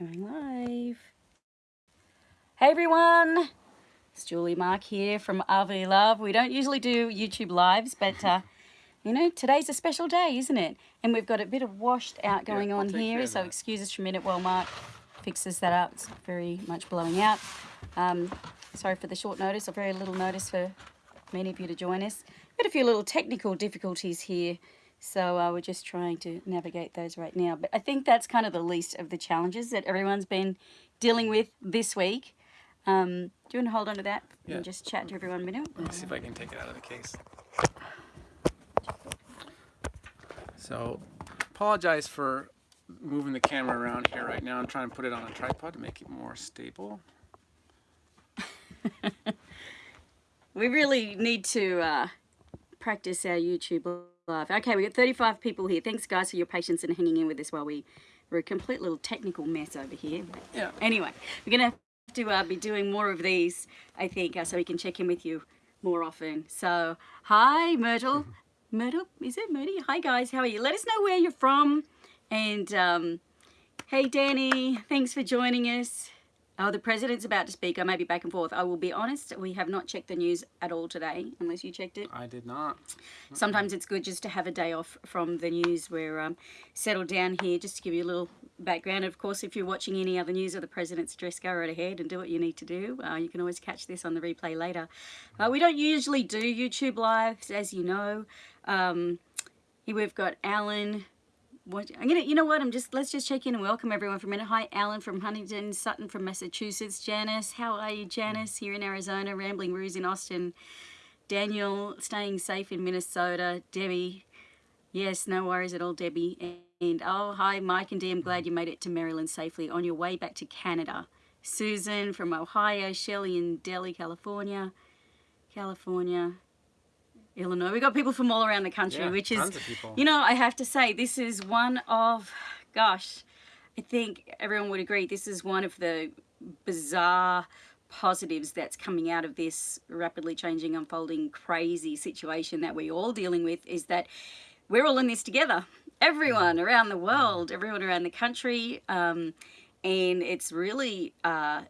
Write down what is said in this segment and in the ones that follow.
Going live. Hey everyone, it's Julie Mark here from RV Love. We don't usually do YouTube lives, but uh, you know, today's a special day, isn't it? And we've got a bit of washed out going Yeah, on here, so excuse us for a minute while Mark fixes that up. It's very much blowing out. Um, sorry for the short notice, or very little notice for many of you to join us. Got a few little technical difficulties here, so uh, we're just trying to navigate those right now. But I think that's kind of the least of the challenges that everyone's been dealing with this week. Um, do you want to hold on to that Yeah. and just chat to everyone a minute? Let me see if I can take it out of the case. So, apologize for moving the camera around here right now. I'm trying to put it on a tripod to make it more stable. We really need to uh, practice our YouTube live. Okay, we got 35 people here. Thanks, guys, for your patience and hanging in with us while we were a complete little technical mess over here. Yeah. Anyway, we're going to have to uh, be doing more of these, I think, uh, so we can check in with you more often. So, hi, Myrtle. Myrtle, is it Myrtle? Hi, guys. How are you? Let us know where you're from. And, um, hey, Danny, thanks for joining us. Oh, the president's about to speak. I may be back and forth. I will be honest, we have not checked the news at all today, unless you checked it. I did not. Sometimes it's good just to have a day off from the news. We're um, settled down here just to give you a little background. Of course, if you're watching any other news of the president's address, go right ahead and do what you need to do. Uh, you can always catch this on the replay later. Uh, we don't usually do YouTube lives, as you know. Um, here we've got Alan. I'm gonna, you know what? I'm just let's just check in and welcome everyone for a minute. Hi, Alan from Huntington, Sutton from Massachusetts, Janice. How are you, Janice? Here in Arizona, Rambling Ruse in Austin. Daniel, staying safe in Minnesota. Debbie, yes, no worries at all, Debbie. And, and oh, hi, Mike and Dee. I'm glad you made it to Maryland safely on your way back to Canada. Susan from Ohio, Shelley in Delhi, California, California, Illinois. We got people from all around the country, Yeah, which is, tons of people. you know, I have to say, this is one of, gosh, I think everyone would agree, this is one of the bizarre positives that's coming out of this rapidly changing, unfolding, crazy situation that we're all dealing with is that we're all in this together. Everyone around the world, everyone around the country. Um, and it's really, uh,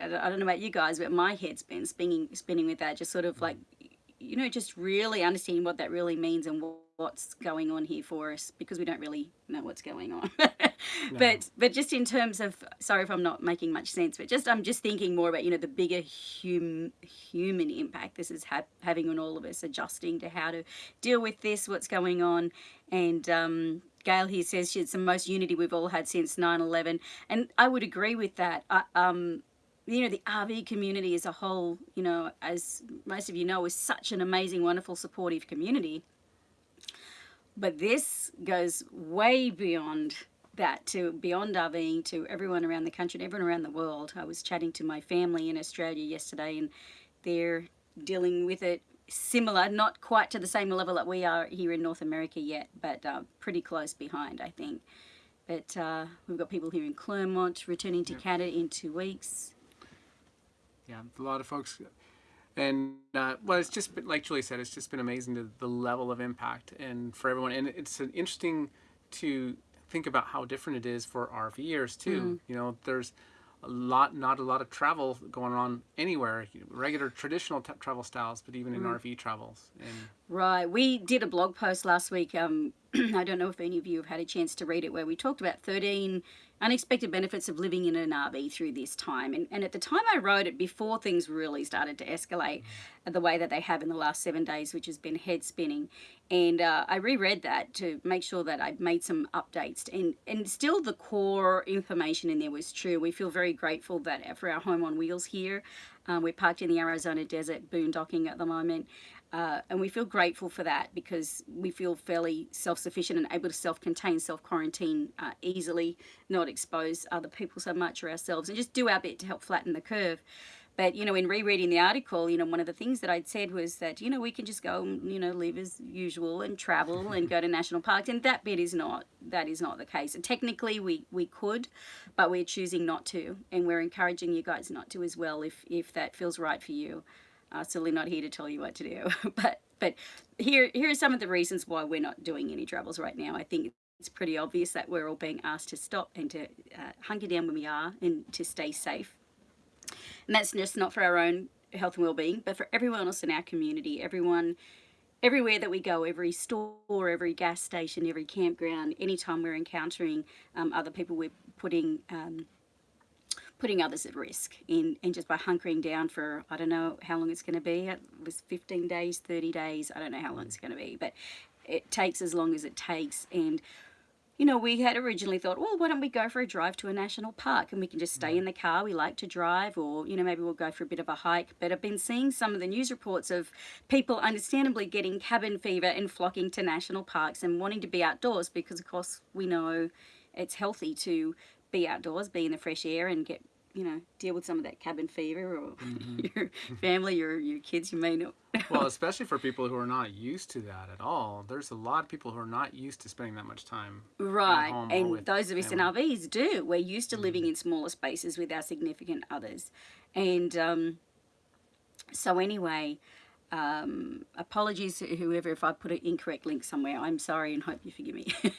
I don't know about you guys, but my head's been spinning, spinning with that, just sort of like, you know, just really understanding what that really means and what's going on here for us because we don't really know what's going on. But but just in terms of, sorry if I'm not making much sense, but just I'm just thinking more about you know the bigger hum, human impact this is ha- having on all of us, adjusting to how to deal with this, what's going on, and. Um, Gail here says it's the most unity we've all had since 9-11 and I would agree with that. I, um, you know the RV community as a whole, you know, as most of you know, is such an amazing, wonderful, supportive community. But this goes way beyond that to beyond RVing to everyone around the country and everyone around the world. I was chatting to my family in Australia yesterday, and they're dealing with it similar, not quite to the same level that we are here in North America yet, but uh, pretty close behind, I think. But uh, we've got people here in Clermont returning to Canada in two weeks. Yeah, a lot of folks. And uh, well, it's just been, like Julie said, it's just been amazing the, the level of impact and for everyone. And it's an interesting to think about how different it is for RVers too. You know, there's a lot, not a lot of travel going on anywhere, you know, regular traditional t- travel styles, but even in RV travels. And Right. We did a blog post last week. Um, I don't know if any of you have had a chance to read it, where we talked about 13 unexpected benefits of living in an RV through this time. And, and at the time I wrote it, before things really started to escalate the way that they have in the last seven days, which has been head spinning. And uh, I reread that to make sure that I'd made some updates. And, and still, the core information in there was true. We feel very grateful that for our home on wheels here, um, we're parked in the Arizona desert, boondocking at the moment. Uh, and we feel grateful for that because we feel fairly self-sufficient and able to self-contain, self-quarantine uh, easily, not expose other people so much or ourselves, and just do our bit to help flatten the curve. But you know, in rereading the article, you know, one of the things that I'd said was that you know we can just go, and, you know, live as usual and travel and go to national parks, and that bit is not that is not the case. And technically, we we could, but we're choosing not to, and we're encouraging you guys not to as well if if that feels right for you. Uh, certainly not here to tell you what to do, but but here here are some of the reasons why we're not doing any travels right now. I think it's pretty obvious that we're all being asked to stop and to uh, hunker down when we are and to stay safe. And that's just not for our own health and well-being, but for everyone else in our community, everyone, everywhere that we go, every store, every gas station, every campground, anytime we're encountering um, other people, we're putting um, putting others at risk in and just by hunkering down for I don't know how long it's going to be. It was 15 days, 30 days. I don't know how long it's going to be, but it takes as long as it takes and you know, we had originally thought, well, why don't we go for a drive to a national park and we can just stay mm. in the car. We like to drive, or, you know, maybe we'll go for a bit of a hike. But I've been seeing some of the news reports of people understandably getting cabin fever and flocking to national parks and wanting to be outdoors because, of course, we know it's healthy to be outdoors, be in the fresh air and get you know, deal with some of that cabin fever or mm-hmm. your family or your kids you may not. well, especially for people who are not used to that at all. There's a lot of people who are not used to spending that much time. Right. And those of us in RVs do. We're used to living in smaller spaces with our significant others. And um, so anyway, um, apologies to whoever if I put an incorrect link somewhere. I'm sorry and hope you forgive me.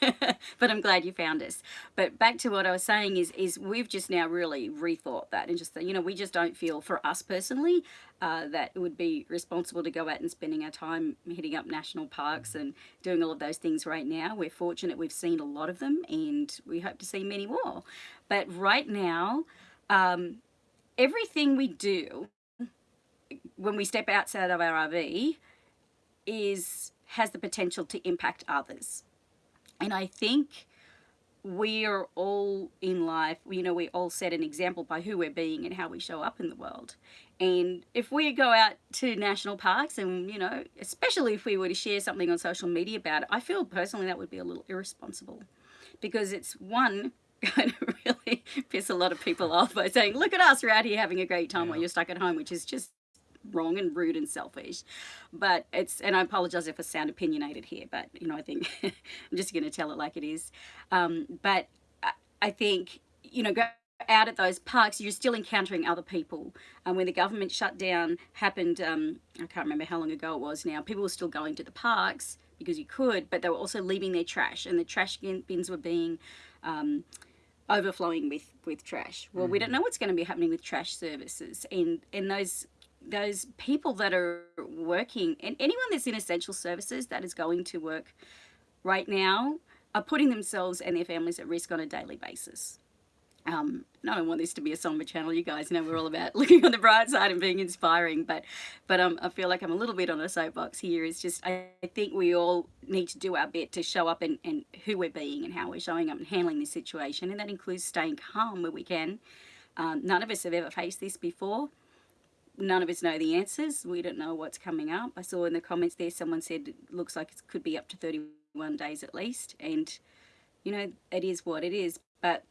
but I'm glad you found us. But back to what I was saying is, is we've just now really rethought that and just, you know, we just don't feel for us personally uh, that it would be responsible to go out and spending our time hitting up national parks and doing all of those things right now. We're fortunate we've seen a lot of them and we hope to see many more. But right now, um, everything we do when we step outside of our RV is has the potential to impact others. And I think we are all in life, you know, we all set an example by who we're being and how we show up in the world. And if we go out to national parks and, you know, especially if we were to share something on social media about it, I feel personally that would be a little irresponsible because it's one, going to really piss a lot of people off by saying, look at us, we're out here having a great time yeah. while you're stuck at home, which is just wrong and rude and selfish. But it's, and I apologize if I sound opinionated here, but you know, I think I'm just going to tell it like it is. Um, but I, I think, you know, go out at those parks, you're still encountering other people. And um, when the government shutdown happened, um, I can't remember how long ago it was now, people were still going to the parks because you could, but they were also leaving their trash and the trash bins were being um, overflowing with, with trash. Well, mm. we don't mm-hmm. know what's going to be happening with trash services and, and those those people that are working and anyone that's in essential services that is going to work right now are putting themselves and their families at risk on a daily basis. Um, I don't want this to be a somber channel. You guys know we're all about looking on the bright side and being inspiring, but but um, I feel like I'm a little bit on a soapbox here. It's just I, I think we all need to do our bit to show up and, and who we're being and how we're showing up and handling this situation, and that includes staying calm where we can. Um, none of us have ever faced this before none of us know the answers. We don't know what's coming up. I saw in the comments there someone said it looks like it could be up to 31 days at least. And, you know, it is what it is. But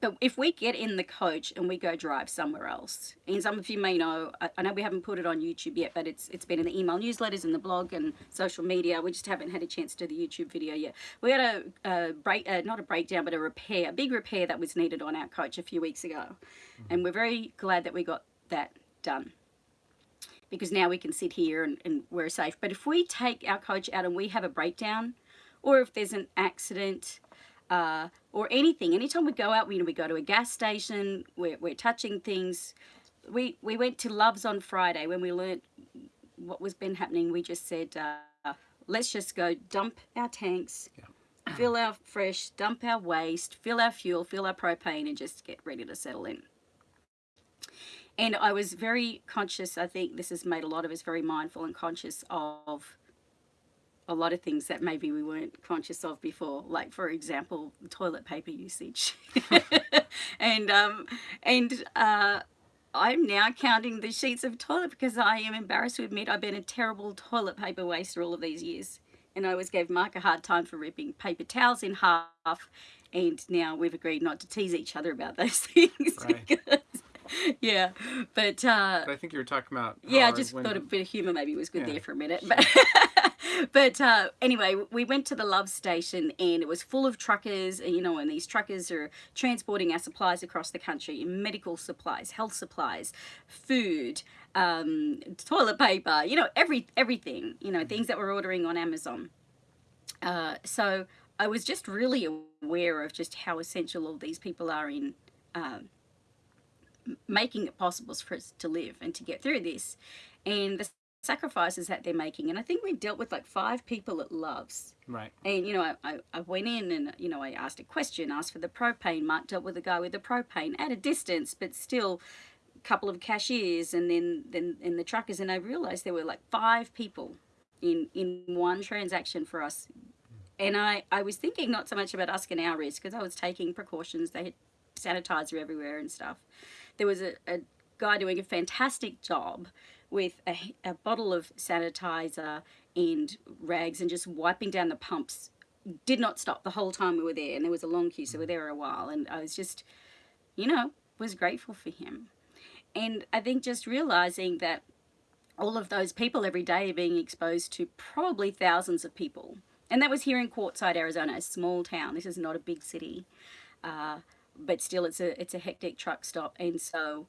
but if we get in the coach and we go drive somewhere else, and some of you may know, I, I know we haven't put it on YouTube yet, but it's it's been in the email newsletters and the blog and social media. We just haven't had a chance to do the YouTube video yet. We had a, a break, uh, not a breakdown, but a repair, a big repair that was needed on our coach a few weeks ago, mm -hmm. and we're very glad that we got that done because now we can sit here and, and, we're safe. But if we take our coach out and we have a breakdown, or if there's an accident, uh, or anything, anytime we go out, we, you know, we go to a gas station, we're, we're touching things. We, we went to Love's on Friday when we learnt what was been happening. We just said, uh, let's just go dump our tanks, yeah. fill our fresh, dump our waste, fill our fuel, fill our propane, and just get ready to settle in. And I was very conscious, I think this has made a lot of us very mindful and conscious of a lot of things that maybe we weren't conscious of before, like for example, toilet paper usage. and um, and uh, I'm now counting the sheets of toilet because I am embarrassed to admit I've been a terrible toilet paper waster all of these years. And I always gave Mark a hard time for ripping paper towels in half. And now we've agreed not to tease each other about those things. Right. Because yeah, but, uh, but I think you were talking about. Yeah, I just thought a bit of humour maybe was good yeah, there for a minute. But, but uh, anyway, we went to the Love Station and it was full of truckers, and, you know, and these truckers are transporting our supplies across the country, medical supplies, health supplies, food, um, toilet paper, you know, every everything, you know, things that we're ordering on Amazon. Uh, so I was just really aware of just how essential all these people are in um, making it possible for us to live and to get through this, and the sacrifices that they're making. And I think we've dealt with like five people at Love's. Right. And, you know, I, I, I went in and, you know, I asked a question, asked for the propane. Mark dealt with a guy with the propane at a distance, but still a couple of cashiers and then, then and the truckers. And I realized there were like five people in, in one transaction for us. And I, I was thinking not so much about us and our risk because I was taking precautions. They had sanitizer everywhere and stuff. There was a, a guy doing a fantastic job with a, a bottle of sanitizer and rags and just wiping down the pumps. Did not stop the whole time we were there and there was a long queue so we were there a while and I was just you know was grateful for him. And I think just realizing that all of those people every day are being exposed to probably thousands of people. And that was here in Quartzsite Arizona a small town. This is not a big city. Uh, but still it's a it's a hectic truck stop. And so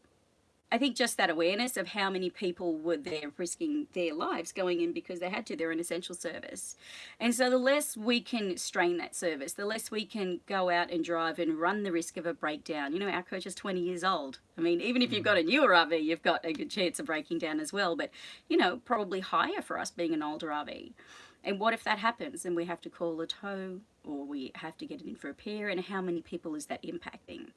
I think just that awareness of how many people were there risking their lives going in because they had to, they're an essential service. And so the less we can strain that service, the less we can go out and drive and run the risk of a breakdown. You know, our coach is 20 years old. I mean, even if you've got a mm. newer RV, you've got a good chance of breaking down as well, but, you know, probably higher for us being an older RV. And what if that happens and we have to call a tow or we have to get it in for a repair and how many people is that impacting?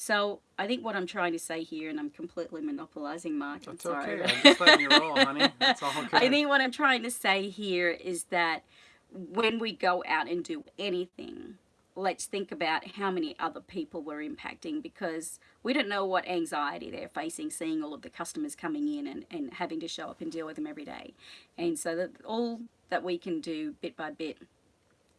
So I think what I'm trying to say here, and I'm completely monopolizing Mark. That's I'm sorry. okay. I'm just letting you roll, honey. That's all okay. I think what I'm trying to say here is that when we go out and do anything, let's think about how many other people we're impacting because we don't know what anxiety they're facing seeing all of the customers coming in and, and having to show up and deal with them every day. And so that all that we can do bit by bit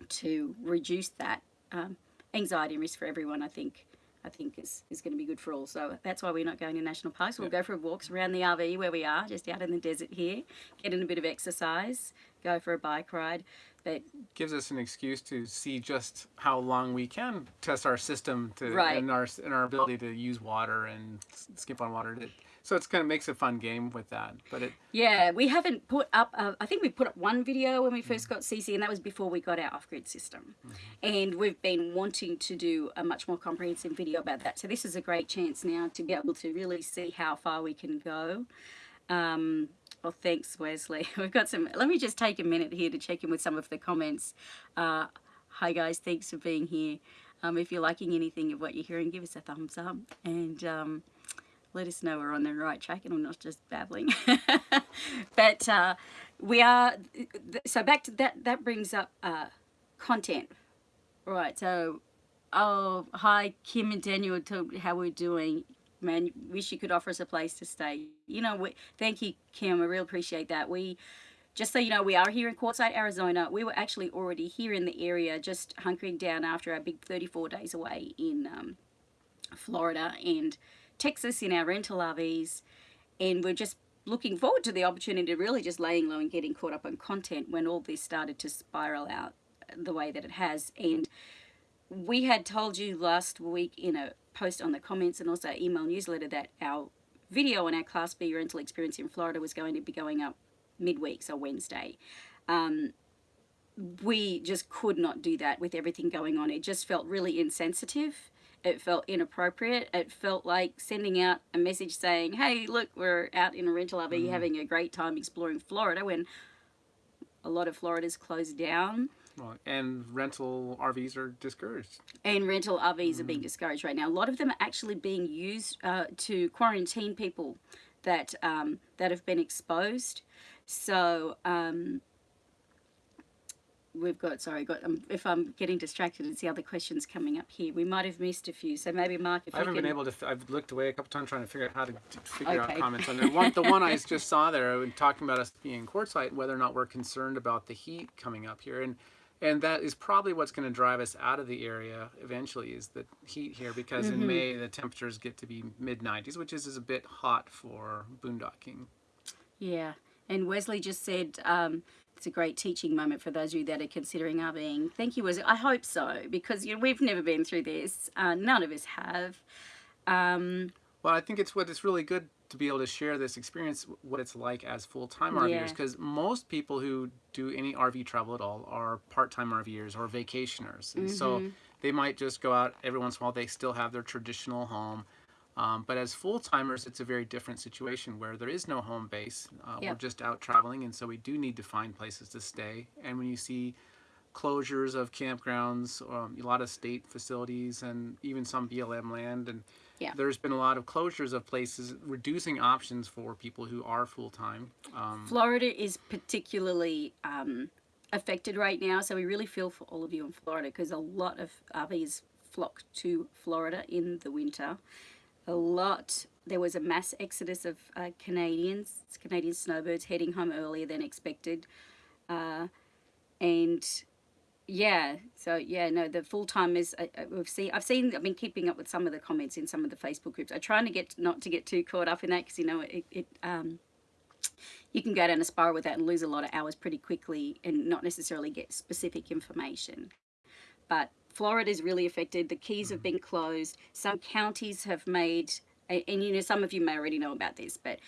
to reduce that um, anxiety and risk for everyone, I think I think is, is going to be good for all. So that's why we're not going to national parks. We'll Yeah. go for walks around the RV where we are, just out in the desert here, get in a bit of exercise, go for a bike ride. But gives us an excuse to see just how long we can test our system to Right. and our and our ability to use water and skip on water. It- So it's kind of makes a fun game with that. But it yeah, we haven't put up, uh, I think we put up one video when we first got CC, and that was before we got our off grid system. And we've been wanting to do a much more comprehensive video about that. So this is a great chance now to be able to really see how far we can go. Um, well, thanks, Wesley. We've got some. Let me just take a minute here to check in with some of the comments. Uh, hi, guys. Thanks for being here. Um, if you're liking anything of what you're hearing, give us a thumbs up and um, let us know we're on the right track and I'm not just babbling. but uh, we are. So back to that. That brings up uh, content. Right. So, oh, hi, Kim and Daniel. How we're doing man, wish you could offer us a place to stay. You know, we, thank you, Kim. I really appreciate that. We, just so you know, we are here in Quartzsite, Arizona. We were actually already here in the area, just hunkering down after our big 34 days away in um, Florida and Texas in our rental RVs. And we're just looking forward to the opportunity to really just laying low and getting caught up on content when all this started to spiral out the way that it has. And we had told you last week in a post on the comments and also email newsletter that our video on our Class B rental experience in Florida was going to be going up midweek, so Wednesday. Um, we just could not do that with everything going on. It just felt really insensitive. It felt inappropriate. It felt like sending out a message saying, hey, look, we're out in a rental RV having a great time exploring Florida when a lot of Florida's closed down. well, and rental RVs are discouraged. and rental RVs are being discouraged right now. A lot of them are actually being used uh, to quarantine people that um, that have been exposed. So um, we've got sorry, got um, if I'm getting distracted, it's the other questions coming up here. We might have missed a few, so maybe Mark, if I haven't can. been able to. I've looked away a couple times trying to figure out how to t- figure Okay. out comments on there. One, the one I just saw there, uh, talking about us being Quartzsite, whether or not we're concerned about the heat coming up here, and and that is probably what's going to drive us out of the area eventually is the heat here because Mm-hmm. in May the temperatures get to be mid 90s, which is, is a bit hot for boondocking. Yeah, and Wesley just said um, it's a great teaching moment for those of you that are considering RVing. Thank you. I hope so because you know we've never been through this. Uh, none of us have. Um, Well, I think it's what it's really good to be able to share this experience, what it's like as full-time Yeah. RVers, because most people who do any RV travel at all are part-time RVers or vacationers, and so Mm-hmm. they might just go out every once in a while. They still have their traditional home, um, but as full-timers, it's a very different situation where there is no home base. Uh, We're just out traveling, and so we do need to find places to stay. And when you see closures of campgrounds, um, a lot of state facilities, and even some BLM land. And Yeah. there's been a lot of closures of places, reducing options for people who are full time. Um, Florida is particularly um, affected right now, so we really feel for all of you in Florida because a lot of RVs flock to Florida in the winter. A lot. There was a mass exodus of uh, Canadians, Canadian snowbirds heading home earlier than expected, uh, and yeah, so yeah, no, the full timers. I, I- we've seen. I've seen. I've been keeping up with some of the comments in some of the Facebook groups. I'm trying to get not to get too caught up in that because you know it. it um, you can go down a spiral with that and lose a lot of hours pretty quickly and not necessarily get specific information. But Florida is really affected. The keys have been closed. Some counties have made, and, and you know, some of you may already know about this, but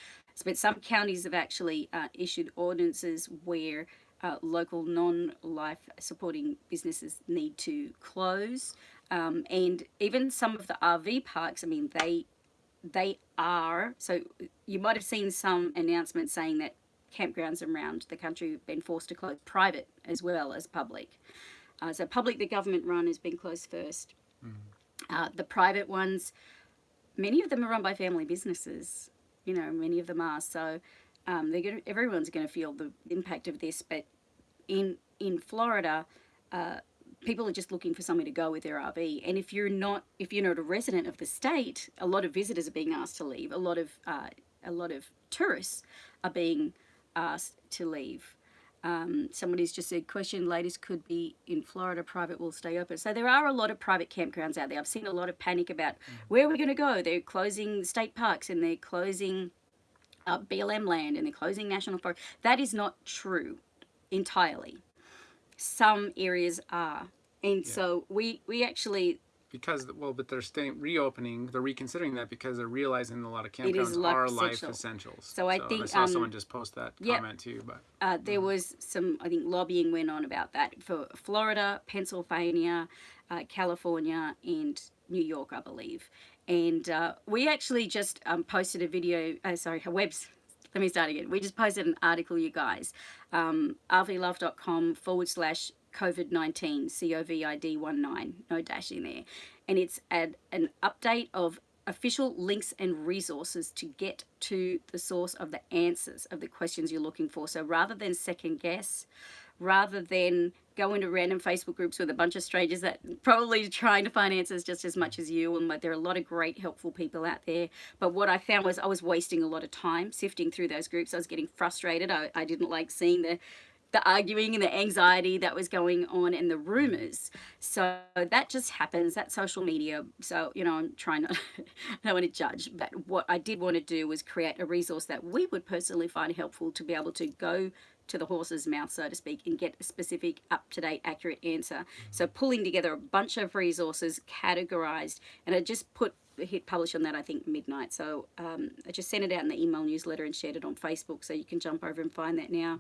but some counties have actually uh, issued ordinances where uh, local non-life supporting businesses need to close, um, and even some of the RV parks. I mean, they they are so you might have seen some announcements saying that campgrounds around the country have been forced to close private as well as public uh, so public the government run has been closed first uh, the private ones many of them are run by family businesses you know many of them are so um, they're gonna, everyone's going to feel the impact of this but in in florida uh, people are just looking for somewhere to go with their RV. And if you're not, if you're not a resident of the state, a lot of visitors are being asked to leave. A lot of, uh, a lot of tourists are being asked to leave. Um, somebody's just said, question latest could be in Florida, private will stay open. So there are a lot of private campgrounds out there. I've seen a lot of panic about where we're going to go. They're closing state parks and they're closing uh, BLM land and they're closing national forest. That is not true entirely some areas are. And so we we actually because well, but they're staying reopening. They're reconsidering that because they're realizing a lot of campgrounds are life essential. essentials. So I I think, saw um, someone just post that yep. comment too. But uh, there was some I think lobbying went on about that for Florida, Pennsylvania, uh, California, and New York, I believe. And uh, we actually just um, posted a video. Uh, sorry, a webs. Let me start again. We just posted an article, you guys. Um, rvlove.com forward slash COVID 19, C O V I D 1 9, no dash in there. And it's an, an update of official links and resources to get to the source of the answers of the questions you're looking for. So rather than second guess, rather than go into random Facebook groups with a bunch of strangers that probably trying to find answers just as much as you. And there are a lot of great, helpful people out there. But what I found was I was wasting a lot of time sifting through those groups. I was getting frustrated. I, I didn't like seeing the the arguing and the anxiety that was going on and the rumors. So that just happens. That's social media. So, you know, I'm trying not, I don't want to judge, but what I did want to do was create a resource that we would personally find helpful to be able to go to the horse's mouth, so to speak, and get a specific, up to date, accurate answer. So, pulling together a bunch of resources, categorized, and I just put hit publish on that I think midnight. So um, I just sent it out in the email newsletter and shared it on Facebook, so you can jump over and find that now.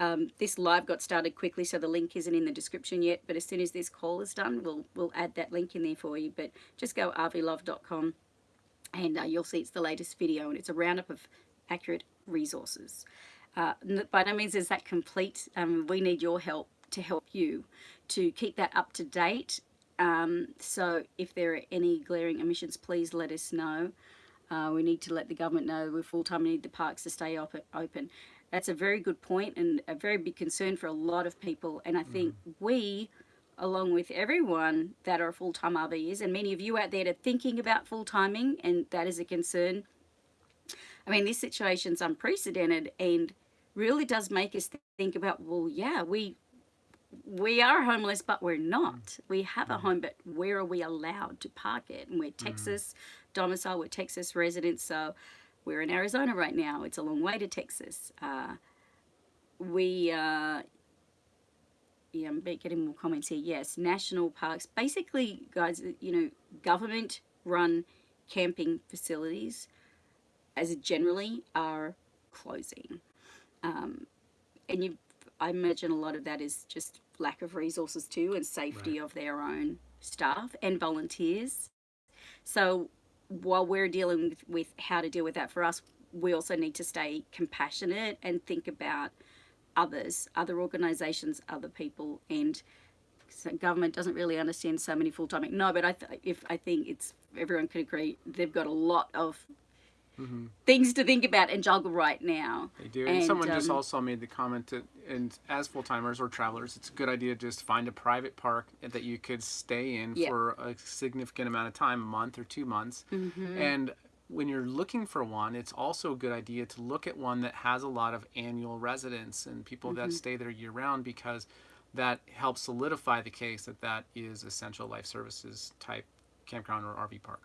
Um, this live got started quickly, so the link isn't in the description yet. But as soon as this call is done, we'll we'll add that link in there for you. But just go rvlove.com and uh, you'll see it's the latest video, and it's a roundup of accurate resources. Uh, by no means is that complete. Um, we need your help to help you to keep that up to date. Um, so if there are any glaring omissions, please let us know. Uh, we need to let the government know we're full time. We need the parks to stay op- open. That's a very good point and a very big concern for a lot of people. And I think mm-hmm. we, along with everyone that are full time RVers, and many of you out there that are thinking about full timing, and that is a concern. I mean, this situation's unprecedented and really does make us think about well, yeah, we we are homeless, but we're not. Mm. We have a mm-hmm. home, but where are we allowed to park it? And we're mm. Texas domicile, we're Texas residents, so we're in Arizona right now. It's a long way to Texas. Uh, we, uh, yeah, I'm getting more comments here. Yes, national parks. Basically, guys, you know, government run camping facilities, as generally, are closing. Um, and you, I imagine a lot of that is just lack of resources too, and safety of their own staff and volunteers. So while we're dealing with, with how to deal with that for us, we also need to stay compassionate and think about others, other organisations, other people, and government doesn't really understand so many full time. No, but I if I think it's everyone can agree they've got a lot of things to think about and juggle right now. They do. And, And, someone just um, also made the comment that, and as full timers or travelers, it's a good idea to just find a private park that you could stay in Yeah. for a significant amount of time, a month or two months. Mm-hmm. And when you're looking for one, it's also a good idea to look at one that has a lot of annual residents and people Mm-hmm. that stay there year round because that helps solidify the case that that is essential life services type campground or RV park.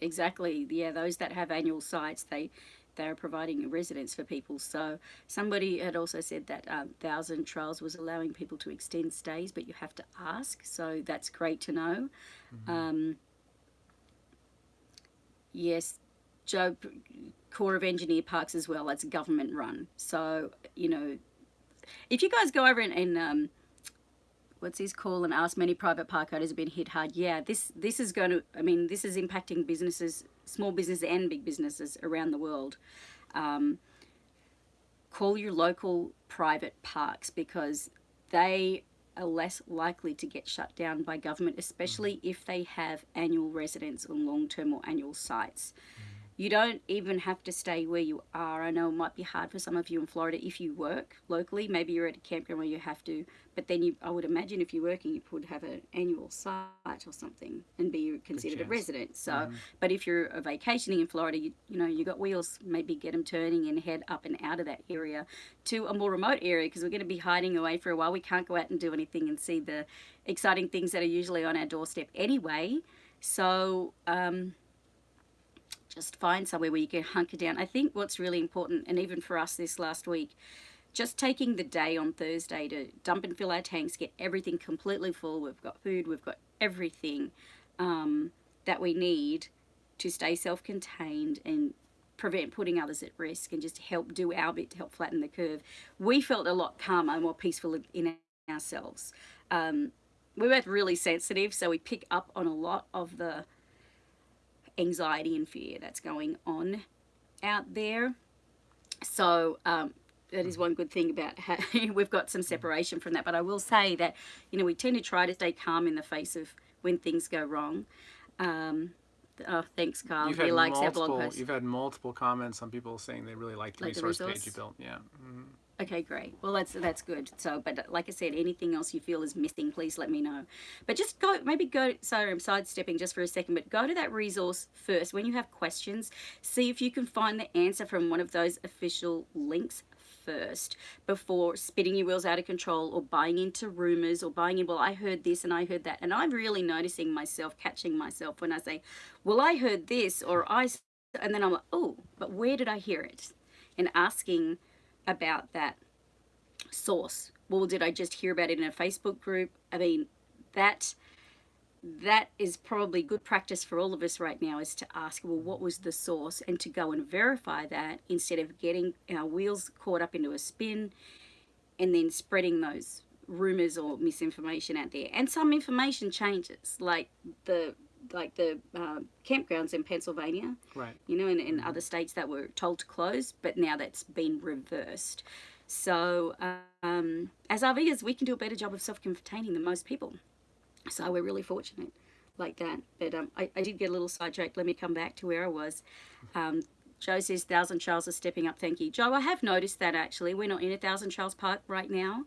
Exactly. Yeah, those that have annual sites, they they are providing a residence for people. So somebody had also said that um, Thousand Trails was allowing people to extend stays, but you have to ask. So that's great to know. Um, yes, Joe, Corps of Engineer Parks as well. That's government run. So you know, if you guys go over and, and um, what's his call and ask many private park owners have been hit hard. Yeah this this is going to i mean this is impacting businesses small business and big businesses around the world. Um, call your local private parks because they are less likely to get shut down by government especially if they have annual residents on long-term or annual sites you don't even have to stay where you are. I know it might be hard for some of you in Florida if you work locally. Maybe you're at a campground where you have to, but then you, I would imagine if you're working, you would have an annual site or something and be considered a resident. So, but if you're vacationing in Florida, you, you know, you got wheels, maybe get them turning and head up and out of that area to a more remote area because we're going to be hiding away for a while. We can't go out and do anything and see the exciting things that are usually on our doorstep anyway. So, um, just find somewhere where you can hunker down. I think what's really important, and even for us this last week, just taking the day on Thursday to dump and fill our tanks, get everything completely full. We've got food, we've got everything um, that we need to stay self contained and prevent putting others at risk and just help do our bit to help flatten the curve. We felt a lot calmer and more peaceful in ourselves. Um, we were really sensitive, so we pick up on a lot of the anxiety and fear that's going on out there. So um, that is one good thing about how we've got some separation from that. But I will say that you know we tend to try to stay calm in the face of when things go wrong. Um, oh, thanks, Carl. You've he likes our blog multiple. posts. You've had multiple comments on people saying they really liked the Like the resource resource? page you built. Yeah. Mhm. Okay, great. Well, that's that's good. So, but like I said, anything else you feel is missing, please let me know. But just go, maybe go. Sorry, I'm sidestepping just for a second, but go to that resource first. When you have questions, see if you can find the answer from one of those official links first before spitting your wheels out of control or buying into rumors or buying in well i heard this and i heard that and i'm really noticing myself catching myself when i say well i heard this or I, and then i'm like oh but where did i hear it and asking about that source. Well, did I just hear about it in a Facebook group? I mean, that that is probably good practice for all of us right now is to ask, well, what was the source, and to go and verify that instead of getting our wheels caught up into a spin and then spreading those rumors or misinformation out there. And some information changes, like the like the uh, campgrounds in Pennsylvania Right. you know, in, in other states that were told to close, but now that's been reversed. So, um, as RVers, we can do a better job of self containing than most people. So, we're really fortunate like that. But um, I, I did get a little sidetracked. Let me come back to where I was. Um, Joe says Thousand Trails are stepping up. Thank you. Joe, I have noticed that actually. We're not in a Thousand Trails Park right now.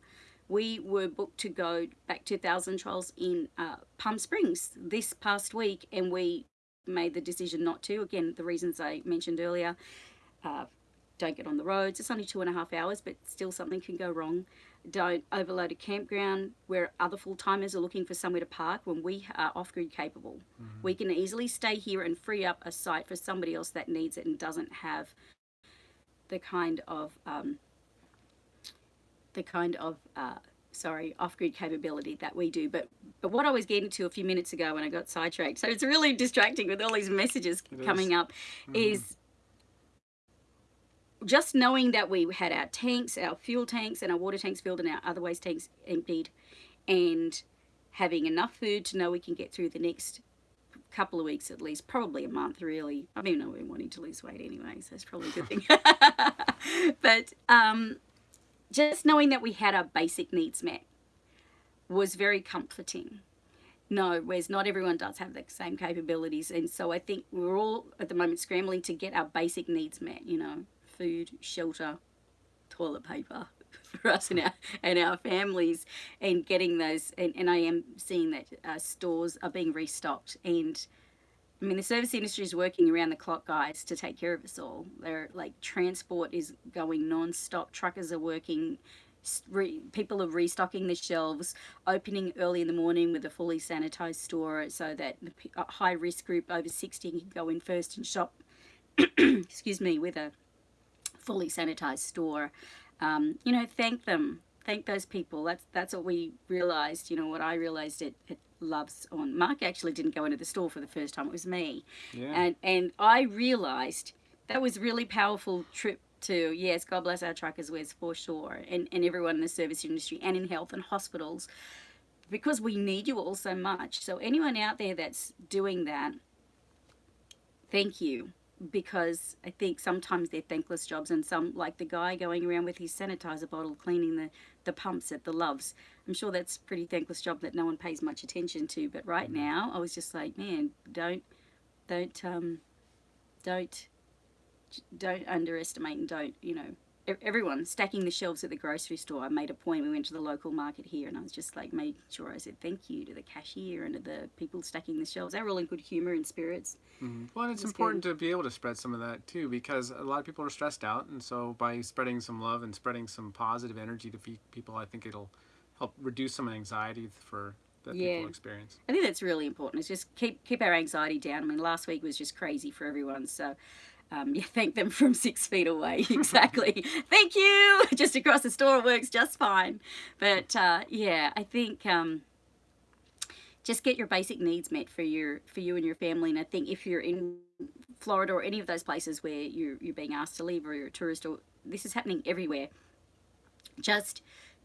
We were booked to go back to Thousand Trails in uh, Palm Springs this past week, and we made the decision not to. Again, the reasons I mentioned earlier. Uh, don't get on the roads. It's only two and a half hours, but still something can go wrong. Don't overload a campground where other full timers are looking for somewhere to park when we are off grid capable. We can easily stay here and free up a site for somebody else that needs it and doesn't have the kind of um, the kind of uh, sorry, off-grid capability that we do. But but what I was getting to a few minutes ago when I got sidetracked, so it's really distracting with all these messages It coming is. up, Mhm. is just knowing that we had our tanks, our fuel tanks, and our water tanks filled, and our other waste tanks emptied, and having enough food to know we can get through the next couple of weeks at least, probably a month really. I mean, I've been wanting to lose weight anyway, so it's probably a good thing. but um, just knowing that we had our basic needs met was very comforting. No, whereas not everyone does have the same capabilities, and so I think we're all at the moment scrambling to get our basic needs met. You know, food, shelter, toilet paper for us and our and our families, and getting those. And, and I am seeing that uh, stores are being restocked, and I mean the service industry is working around the clock, guys, to take care of us all. They're like transport is going non-stop. Truckers are working. Re, people are restocking the shelves, opening early in the morning with a fully sanitized store so that the pe- high risk group over 60 can go in first and shop, excuse me, with a fully sanitized store. Um, you know, thank them, thank those people. That's that's what we realized. You know, what I realized at, at Love's on. Mark actually didn't go into the store for the first time. It was me, Yeah. and and I realized that was really powerful trip to yes, God bless our truckers, Wes for sure, and and everyone in the service industry and in health and hospitals. Because we need you all so much. So, anyone out there that's doing that, thank you because I think sometimes they're thankless jobs, and some, like the guy going around with his sanitizer bottle cleaning the, the pumps at the Love's. I'm sure that's a pretty thankless job that no one pays much attention to. But right now, I was just like, man, don't, don't, um, don't, don't underestimate and don't, you know, everyone stacking the shelves at the grocery store. I made a point. We went to the local market here, and I was just like, making sure I said thank you to the cashier and to the people stacking the shelves. They were all in good humor and spirits. Mhm. Well, and it's It's important to be able to spread some of that too, because a lot of people are stressed out, and so by spreading some love and spreading some positive energy to people, I think it'll help reduce some anxiety for that Yeah. people experience. I think that's really important. It's just keep keep our anxiety down. I mean, last week was just crazy for everyone. So, um, yeah, thank them from six feet away. Exactly. thank you. Just across the store, it works just fine. But uh, yeah, I think um, just get your basic needs met for your for you and your family. And I think if you're in Florida or any of those places where you're you're being asked to leave or you're a tourist or this is happening everywhere, just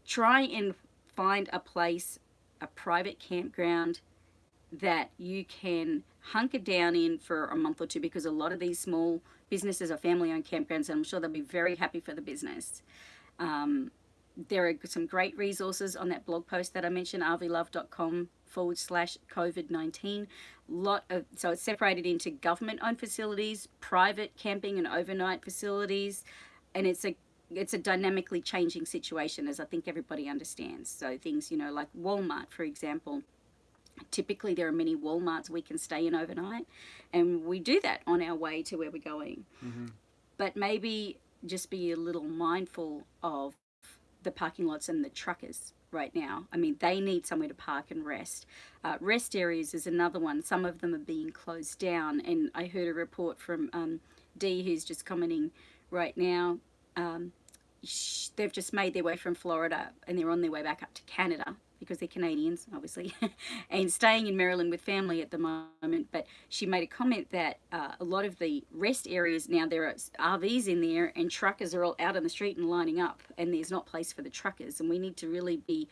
try and find a place, a private campground that you can hunker down in for a month or two because a lot of these small businesses are family owned campgrounds and I'm sure they'll be very happy for the business. Um, there are some great resources on that blog post that I mentioned, rvlove.com forward slash COVID 19. Lot of so it's separated into government owned facilities, private camping and overnight facilities, and it's a it's a dynamically changing situation as I think everybody understands. So things, you know, like Walmart, for example, typically there are many Walmarts we can stay in overnight, and we do that on our way to where we're going. Mhm. But maybe just be a little mindful of the parking lots and the truckers right now. I mean, they need somewhere to park and rest. Uh, rest areas is another one. Some of them are being closed down, and I heard a report from um, Dee, who's just commenting right now. Um, they've just made their way from Florida and they're on their way back up to Canada because they're Canadians, obviously, and staying in Maryland with family at the moment. But she made a comment that uh, a lot of the rest areas now there are RVs in there and truckers are all out on the street and lining up, and there's not place for the truckers, and we need to really be.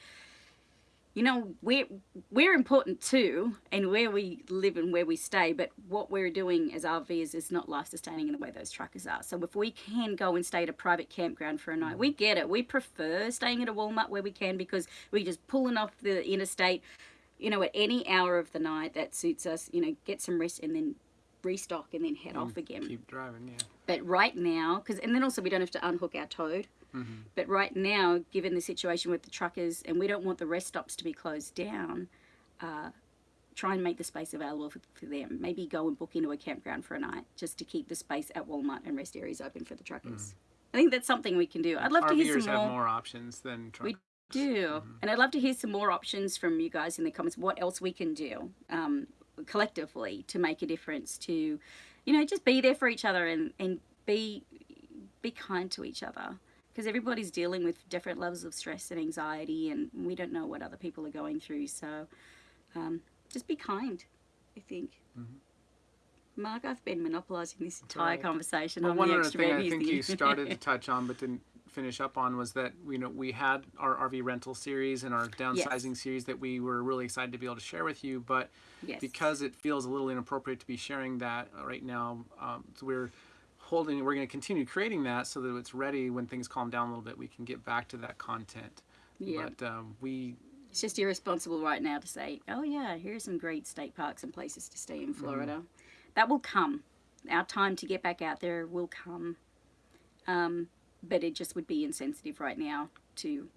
You know, we're we're important too, and where we live and where we stay. But what we're doing as RVers is not life sustaining in the way those truckers are. So if we can go and stay at a private campground for a night, we get it. We prefer staying at a Walmart where we can because we're just pulling off the interstate, you know, at any hour of the night that suits us. You know, get some rest and then restock and then head mm, off again. Keep driving, yeah. But right now, because and then also we don't have to unhook our toad. Mm-hmm. But right now, given the situation with the truckers, and we don't want the rest stops to be closed down, uh, try and make the space available for, for them. Maybe go and book into a campground for a night just to keep the space at Walmart and rest areas open for the truckers. I think that's something we can do. I'd love to hear RVers some have more. more options than truckers. We do. And I'd love to hear some more options from you guys in the comments. What else we can do um, collectively to make a difference to, you know, just be there for each other and, and be be kind to each other. Because everybody's dealing with different levels of stress and anxiety, and we don't know what other people are going through. So um, just be kind, I think. Mark, I've been monopolising this entire alright. conversation. Well, I'm one the other thing I think you started to touch on but didn't finish up on was that you know we had our RV rental series and our downsizing series that we were really excited to be able to share with you, but yes. because it feels a little inappropriate to be sharing that uh, right now, um, so we're holding. We're going to continue creating that so that it's ready when things calm down a little bit. We can get back to that content. yeah. But um, we It's just irresponsible right now to say, oh, yeah, here's some great state parks and places to stay in Florida. That will come. Our time to get back out there will come. Um, but it just would be insensitive right now to.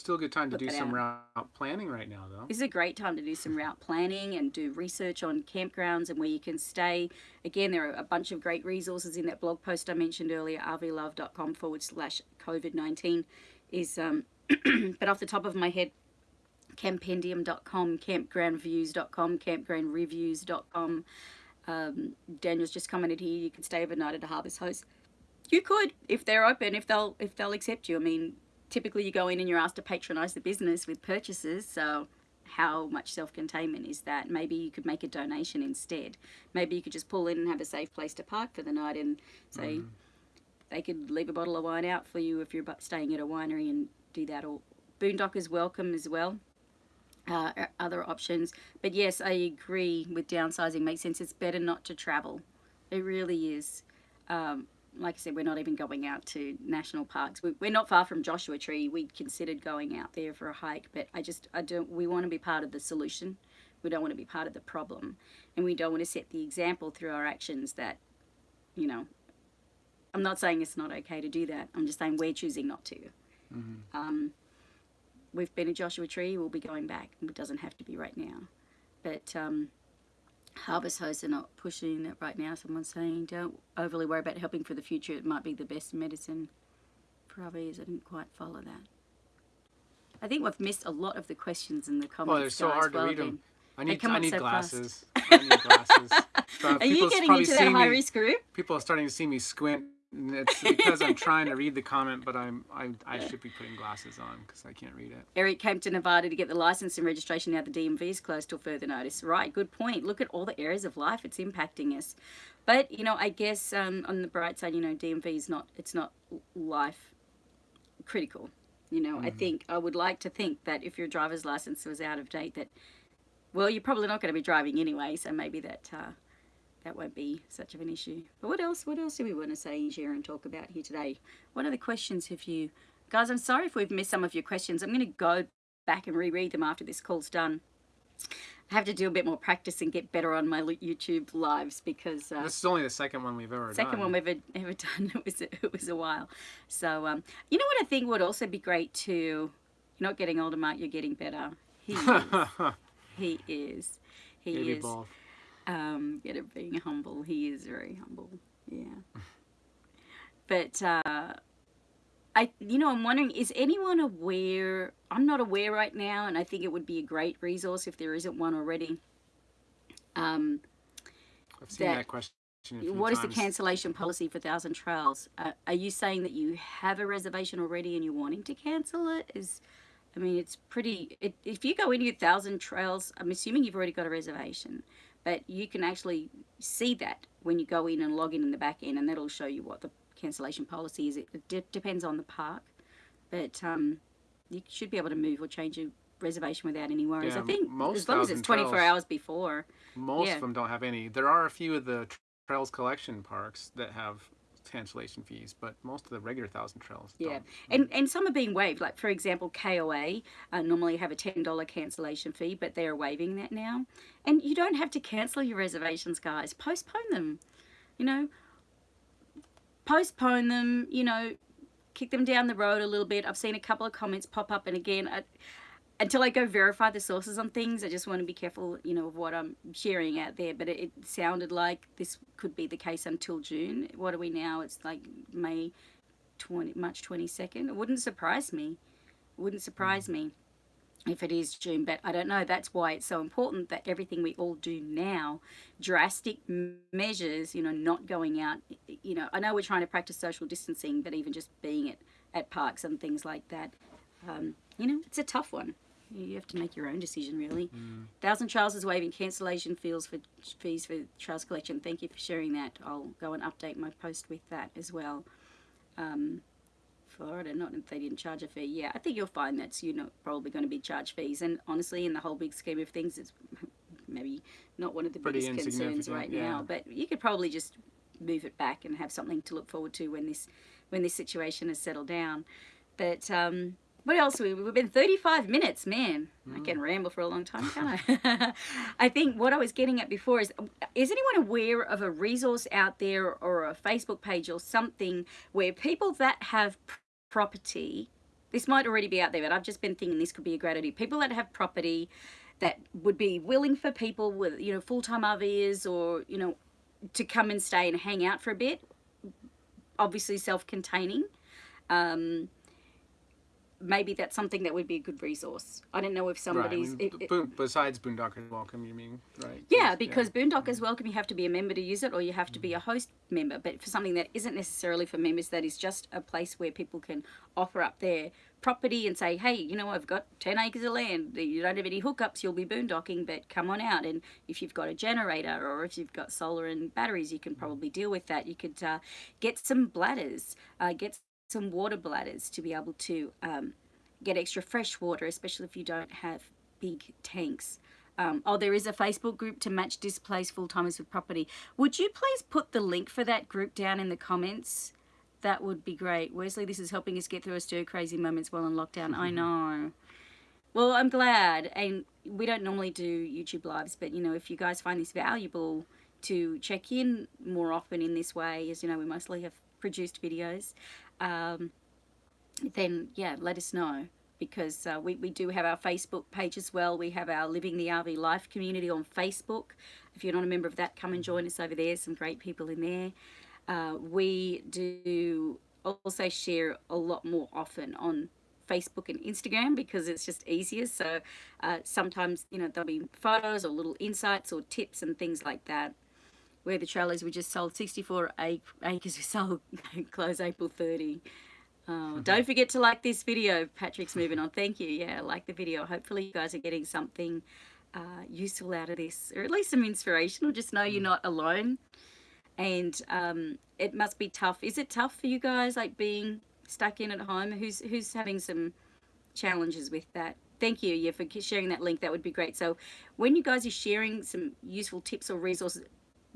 Still a good time to do some out. route planning right now, though. This is a great time to do some route planning and do research on campgrounds and where you can stay. Again, there are a bunch of great resources in that blog post I mentioned earlier, rvlove.com forward slash COVID 19. Is, um, but off the top of my head, campendium.com, campgroundviews.com, campgroundreviews.com. Um, Daniel's just commented here. You can stay overnight at a harvest host. You could if they're open, if they'll if they'll accept you. I mean, typically you go in and you're asked to patronise the business with purchases. So how much self containment is that? Maybe you could make a donation instead. Maybe you could just pull in and have a safe place to park for the night and say they could leave a bottle of wine out for you if you're staying at a winery and do that. Or Boondockers welcome as well. Uh, other options, but yes, I agree with downsizing. Makes sense. It's better not to travel. It really is. Um, like I said, we're not even going out to national parks. We, we're not far from Joshua Tree. We considered going out there for a hike, but I just I don't. We want to be part of the solution. We don't want to be part of the problem, and we don't want to set the example through our actions that, you know. I'm not saying it's not okay to do that. I'm just saying we're choosing not to. Um, we've been at Joshua Tree. We'll be going back. It doesn't have to be right now, but um, Harvest hosts are not pushing it right now. Someone's saying don't overly worry about helping for the future. It might be the best medicine for RVs. I didn't quite follow that. I think we've missed a lot of the questions in the comments. Well, they're so guys. hard to Well read them. I need I need so fast. glasses. I need glasses. Are you getting into that high me- risk group? People are starting to see me squint. It's because I'm trying to read the comment, but I'm I, I should be putting glasses on because I can't read it. Eric came to Nevada to get the license and registration. Now the DMV is closed till further notice. Right, good point. Look at all the areas of life it's impacting us. But you know, I guess um, on the bright side, you know, DMV is not it's not life critical. You know, I think I would like to think that if your driver's license was out of date, that well, you're probably not going to be driving anyway, so maybe that uh, that won't be such of an issue. But what else? What else do we want to say and share and talk about here today? What other questions have you, guys? I'm sorry if we've missed some of your questions. I'm going to go back and reread them after this call's done. I have to do a bit more practice and get better on my YouTube lives because uh, This is only the second one we've ever second done. one we've ever, ever done. It was it was a while. So um, you know what I think would also be great too. You're not getting older, Marc. You're getting better. He is. he is. He is. Um, get it being humble. He is very humble. Yeah. But uh, I, you know, I'm wondering, is anyone aware? I'm not aware right now, and I think it would be a great resource if there isn't one already. Um, I've seen that- that, question. What is the cancellation policy for Thousand Trails? Uh, are you saying that you have a reservation already and you're wanting to cancel it? Is I mean, it's pretty. It, if you go into your Thousand Trails, I'm assuming you've already got a reservation, but you can actually see that when you go in and log in in the back end, and that'll show you what the cancellation policy is. It, de- depends on the park, but um, you should be able to move or change your reservation without any worries. Yeah, I think most as long as it's 24 Trails- hours before. Most yeah. of them don't have any. There are a few of the Trails collection parks that have cancellation fees, but most of the regular Thousand Trails Yeah, don't. and and some are being waived. Like for example, KOA uh, normally have a ten dollar cancellation fee, but they are waiving that now. And you don't have to cancel your reservations, guys. Postpone them. You know, postpone them. You know, kick them down the road a little bit. I've seen a couple of comments pop up, and again, I, until I go verify the sources on things, I just want to be careful, you know, of what I'm sharing out there. But it, it sounded like this could be the case until June. What are we now? It's like May 20, March 22nd. It wouldn't surprise me. It wouldn't surprise me if it is June, but I don't know. That's why it's so important that everything we all do now, drastic measures, you know, not going out, you know, I know we're trying to practice social distancing, but even just being at at parks and things like that. Um, you know, it's a tough one. You have to make your own decision, really. Thousand Trails is waiving cancellation fees for fees for trails collection. Thank you for sharing that. I'll go and update my post with that as well. Um, Florida, not if they didn't charge a fee. Yeah, I think you'll find that's you're not probably going to be charged fees. And honestly, in the whole big scheme of things, it's maybe not one of the Pretty biggest concerns right yeah. now. But you could probably just move it back and have something to look forward to when this when this situation has settled down. But um, what else? We, we've been 35 minutes, man. I Mm. can ramble for a long time, can't I? I think what I was getting at before is is anyone aware of a resource out there or a Facebook page or something where people that have property, this might already be out there, but I've just been thinking this could be a great idea. People that have property that would be willing for people with, you know, full time RVers or, you know, to come and stay and hang out for a bit, obviously self containing. Um, maybe that's something that would be a good resource. I don't know if Right. I somebody's. mean, it- it- besides Boondockers Welcome, you mean, right? yeah, because Boondockers Welcome, you have to be a member to use it, or you have to be Mm. a host member. But for something that isn't necessarily for members, that is just a place where people can offer up their property and say, hey, you know, I've got 10 acres of land. You don't have any hookups, you'll be boondocking, but come on out. And if you've got a generator or if you've got solar and batteries, you can Mm. probably deal with that. You could uh, get some bladders, uh, get some water bladders to be able to um, get extra fresh water, especially if you don't have big tanks. Um, oh, there is a Facebook group to match displaced full timers with property. Would you please put the link for that group down in the comments? That would be great. Wesley, this is helping us get through our stir crazy moments while in lockdown. I know. Well, I'm glad. And we don't normally do YouTube lives, but you know, if you guys find this valuable to check in more often in this way, as you know, we mostly have produced videos, um, then yeah, let us know because uh, we, we do have our Facebook page as well. We have our Living the RV Life community on Facebook. If you're not a member of that, come and join us over there. Some great people in there. Uh, we do also share a lot more often on Facebook and Instagram because it's just easier. So uh, sometimes, you know, there'll be photos or little insights or tips and things like that. Where the trailers we just sold 64 acres we sold close April 30. Oh, don't forget to like this video. Patrick's moving on. Thank you. Yeah, like the video. Hopefully, you guys are getting something uh, useful out of this, or at least some inspiration, or just know you're not alone. And um, it must be tough. Is it tough for you guys, like being stuck in at home? Who's who's having some challenges with that? Thank you, yeah, for sharing that link. That would be great. So, when you guys are sharing some useful tips or resources,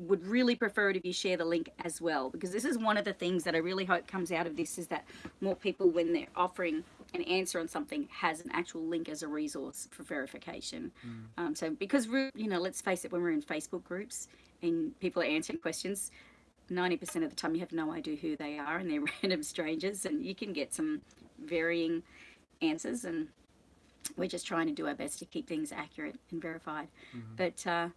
would really prefer it if you share the link as well because this is one of the things that I really hope comes out of this is that more people when they're offering an answer on something has an actual link as a resource for verification. Um, so because you know let's face it when we're in Facebook groups and people are answering questions. 90% of the time you have no idea who they are and they're random strangers and you can get some varying answers and we're just trying to do our best to keep things accurate and verified but uh,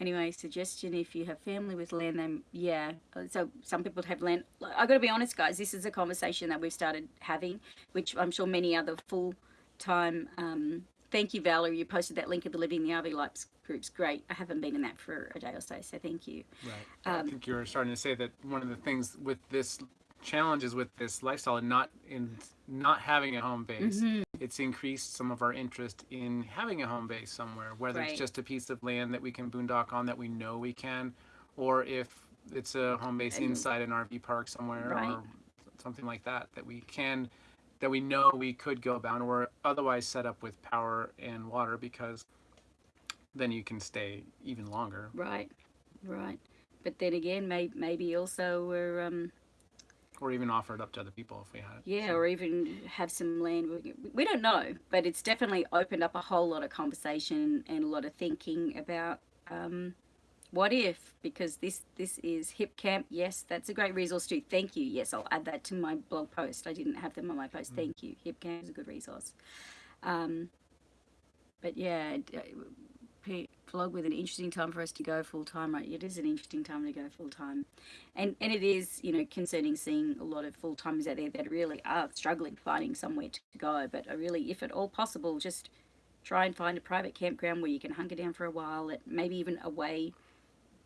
anyway suggestion if you have family with land then yeah uh, so some people have land i got to be honest guys this is a conversation that we've started having which i'm sure many other full-time um, thank you valerie you posted that link of the living the rv lives groups great i haven't been in that for a day or so so thank you Right. I think you were starting to say that one of the things with this challenges with this lifestyle and not in not having a home base, Mm-hmm. It's increased some of our interest in having a home base somewhere, whether Right. it's just a piece of land that we can boondock on that we know we can, or if it's a home base inside an RV park somewhere Right. or something like that that we can that we know we could go bound or otherwise set up with power and water because then you can stay even longer. right right but then again may, maybe also we're um, or even offer it up to other people if we had it. Yeah, So, or even have some land. We- We don't know, but it's definitely opened up a whole lot of conversation and a lot of thinking about um, what if. Because this this is Hip Camp. Yes, that's a great resource too. Thank you. Yes, I'll add that to my blog post. I didn't have them on my post. Thank you. Hip Camp is a good resource. Um, but yeah, P- vlog with an interesting time for us to go full time. Right, it is an interesting time to go full time and and it is you know concerning seeing a lot of full timers out there that really are struggling finding somewhere to go. But I really, if at all possible, just try and find a private campground where you can hunker down for a while, at maybe even away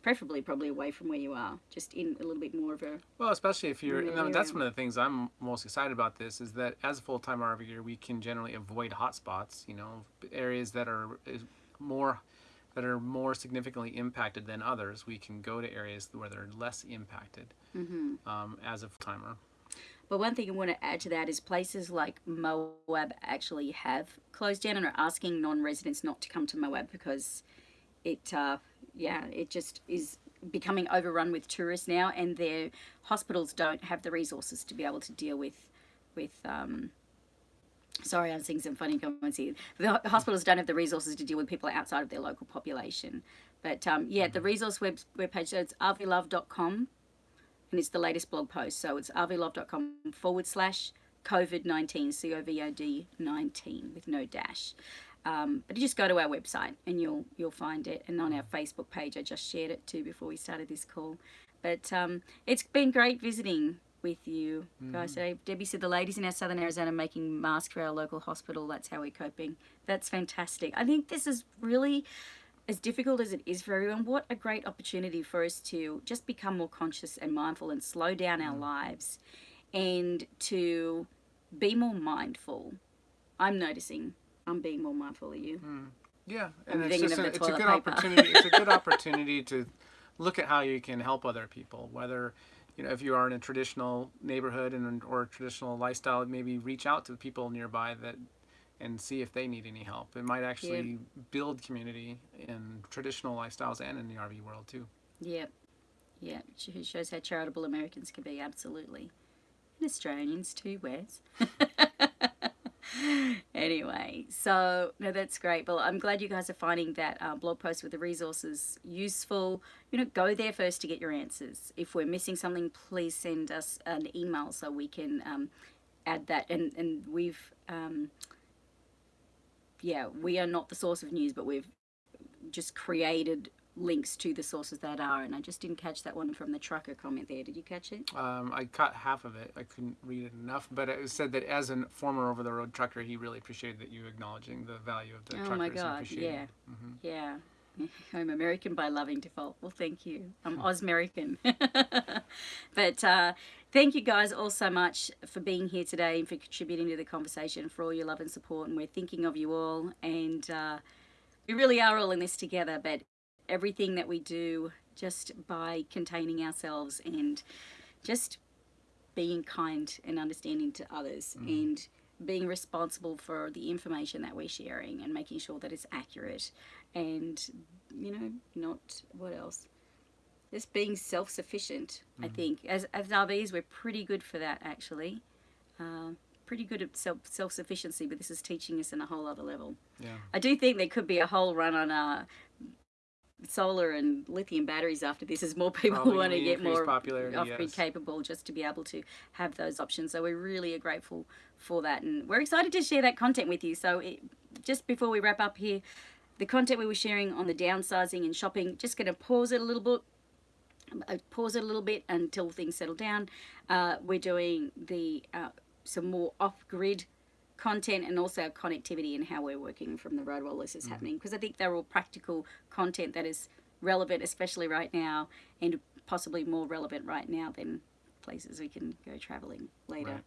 preferably probably away from where you are, just in a little bit more of a Well, especially if you're, and that's one of the things I'm most excited about. This is that as a full-time RVer, we can generally avoid hotspots. You know, areas that are more that are more significantly impacted than others. We can go to areas where they're less impacted um, as a full-timer. But one thing I want to add to that is places like Moab actually have closed down and are asking non-residents not to come to Moab because it, uh, yeah, it just is becoming overrun with tourists now, and their hospitals don't have the resources to be able to deal with, with. Um, sorry, I'm seeing some funny comments here. The hospitals don't have the resources to deal with people outside of their local population. But um, yeah, the resource web webpage, so it's rvlove.com and it's the latest blog post. So it's rvlove.com forward slash COVID 19, C O V O D 19 with no dash. Um, but you just go to our website and you'll you'll find it. And on our Facebook page, I just shared it too before we started this call. But um, it's been great visiting with you guys mm. today. Debbie said the ladies in our southern Arizona making masks for our local hospital. That's how we're coping. That's fantastic. I think this is really as difficult as it is for everyone, what a great opportunity for us to just become more conscious and mindful and slow down our mm. lives and to be more mindful. I'm noticing I'm being more mindful of you. Mm. Yeah, I'm and it's just of a, the it's a good paper. opportunity. it's a good opportunity to look at how you can help other people. Whether you know if you are in a traditional neighborhood and or a traditional lifestyle, maybe reach out to the people nearby that and see if they need any help. It might actually build community in traditional lifestyles and in the RV world too. Yep. Yeah, it shows how charitable Americans can be, absolutely. And Australians too, Wes. anyway, so no, that's great. Well, I'm glad you guys are finding that uh, blog post with the resources useful. You know, go there first to get your answers. If we're missing something, please send us an email so we can um, add that. And and we've um, yeah, we are not the source of news, but we've just created links to the sources that are. And I just didn't catch that one from the trucker comment there. Did you catch it? Um, I caught half of it. I couldn't read it enough, but it said that as a former over-the-road trucker, he really appreciated that you acknowledging the value of the oh truckers. my god, yeah, it. Mhm. yeah. I'm American by loving default. Well, thank you. I'm Osmerican. but uh, thank you guys all so much for being here today and for contributing to the conversation, for all your love and support. And we're thinking of you all. And uh, we really are all in this together. But everything that we do, just by containing ourselves and just being kind and understanding to others and being responsible for the information that we're sharing and making sure that it's accurate and you know not what else? Just being self-sufficient i think. As, as rvs we're pretty good for that actually. Uh, pretty good at self, self-sufficiency but this is teaching us in a whole other level. Yeah. i do think there could be a whole run on uh, solar and lithium batteries after this as more people Probably want to get more off-grid yes. capable just to be able to have those options. So we really are grateful for that and we're excited to share that content with you. So it, just before we wrap up here the content we were sharing on the downsizing and shopping just going to pause it a little bit uh, pause it a little bit until things settle down. Uh, we're doing the uh, some more off-grid content and also our connectivity and how we're working from the road while this is happening because I think they're all practical content that is relevant especially right now and possibly more relevant right now than places we can go traveling later. Right.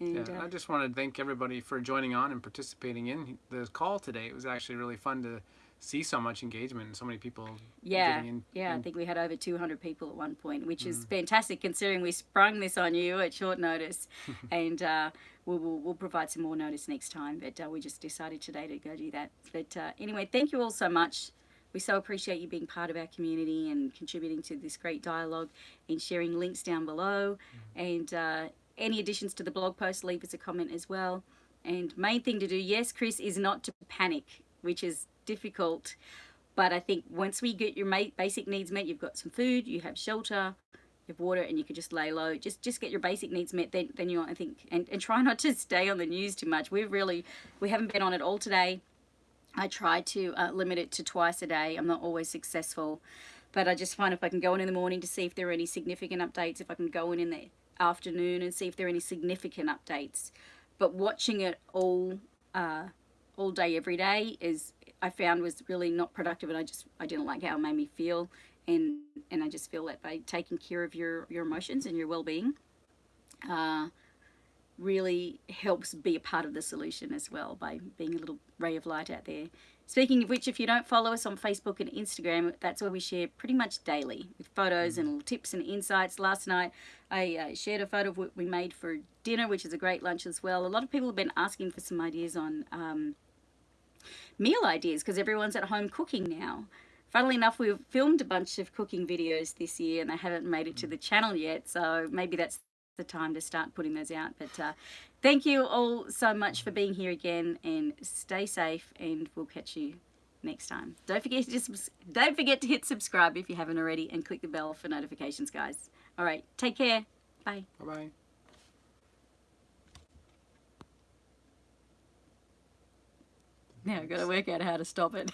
And Yeah, uh, I just want to thank everybody for joining on and participating in the call today. It was actually really fun to see so much engagement and so many people yeah, in. yeah, I think we had over 200 people at one point, which is Mm. fantastic considering we sprung this on you at short notice. and uh, we'll, we'll, we'll provide some more notice next time, but uh, we just decided today to go do that. But uh, anyway, thank you all so much. We so appreciate you being part of our community and contributing to this great dialogue and sharing links down below. And uh, any additions to the blog post, leave us a comment as well. And main thing to do, yes, Chris, is not to panic, which is difficult. But I think once we get your basic needs met, you've got some food, you have shelter, you have water, and you can just lay low. Just just get your basic needs met. Then then you I think and, and try not to stay on the news too much. We've really we haven't been on it all today. I try to uh, limit it to twice a day. I'm not always successful, but I just find if I can go in in the morning to see if there are any significant updates, if I can go in in the afternoon and see if there are any significant updates. But watching it all uh, all day every day is I found was really not productive, and I just I didn't like how it made me feel. and and I just feel that by taking care of your your emotions and your well-being, uh, really helps be a part of the solution as well by being a little ray of light out there. Speaking of which, if you don't follow us on Facebook and Instagram, that's where we share pretty much daily with photos and tips and insights. Last night, I uh, shared a photo of what we made for dinner, which is a great lunch as well. A lot of people have been asking for some ideas on um, meal ideas because everyone's at home cooking now. Funnily enough, we've filmed a bunch of cooking videos this year and they haven't made it to the channel yet, so maybe that's the time to start putting those out. But uh, thank you all so much for being here again and stay safe and we'll catch you next time. Don't forget to just don't forget to hit subscribe if you haven't already and click the bell for notifications, guys. All right, take care. Bye. Bye I've got to work out how to stop it.